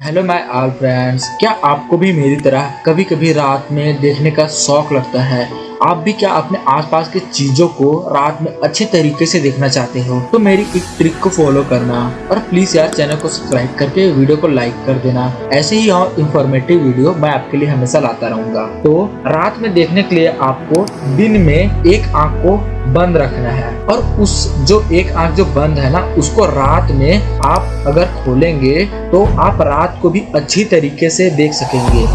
Hello my all friends क्या आपको भी मेरी तरह कभी कभी रात में देखने का शौक लगता है? आप भी क्या अपने आसपास के चीज़ों को रात में अच्छे तरीके से देखना चाहते हो? तो मेरी एक ट्रिक को फॉलो करना और प्लीज़ यार चैनल को सब्सक्राइब करके वीडियो को लाइक कर देना। ऐसे ही और इन्फॉर्मेटिव वीडियो मैं आपके लिए हमेशा लाता रहूँगा। तो रात में देखने के लिए आपको दिन में एक आँख को बंद रखना है और उस जो एक आँख जो बंद है ना, उसको रात में आप अगर खोलेंगे तो आप रात को भी अच्छी तरीके से देख सकेंगे।